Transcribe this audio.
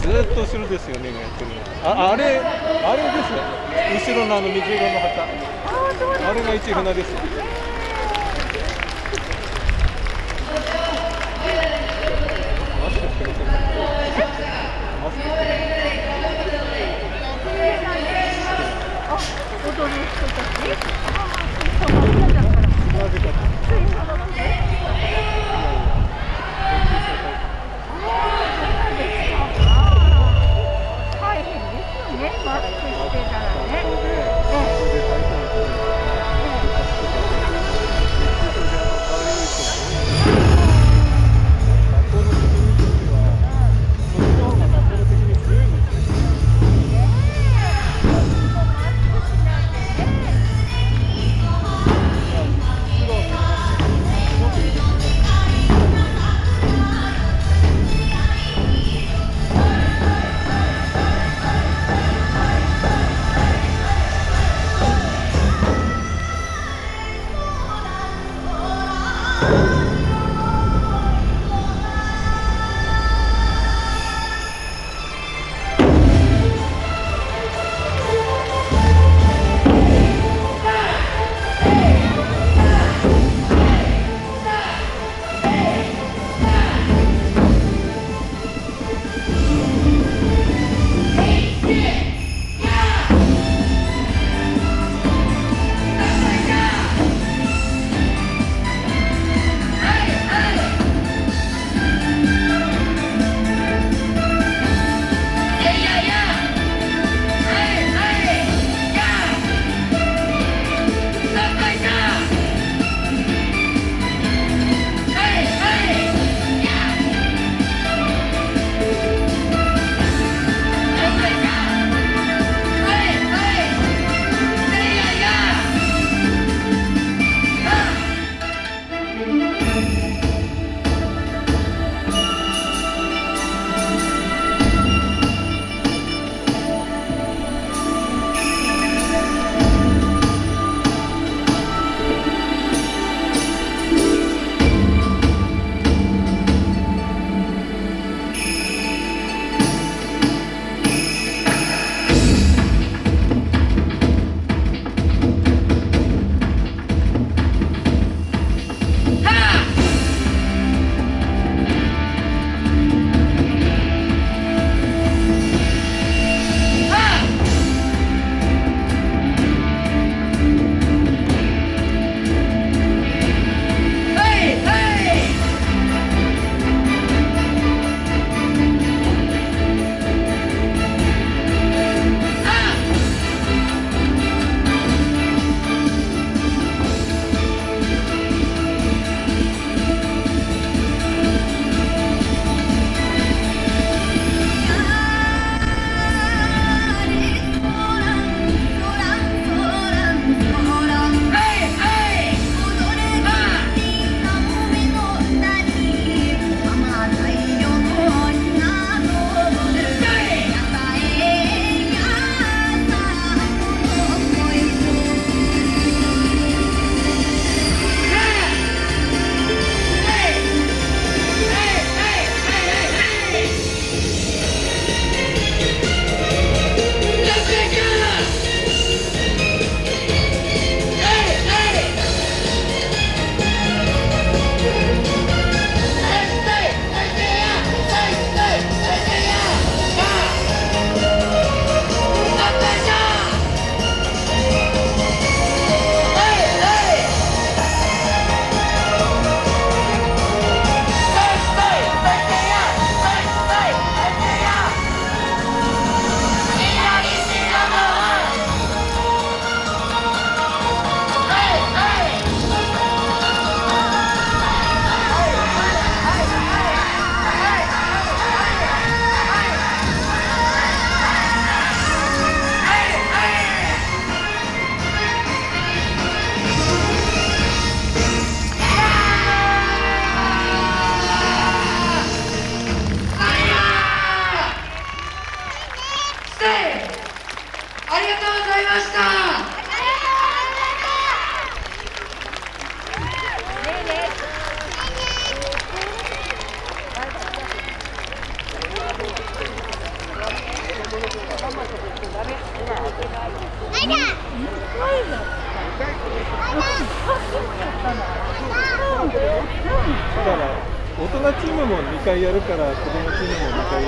ずっと後ろですよねがやってるのああれあれですよ。後ろのあの水色の旗。あれが一船です you 大人チームも2回やるから子供チームも2回やる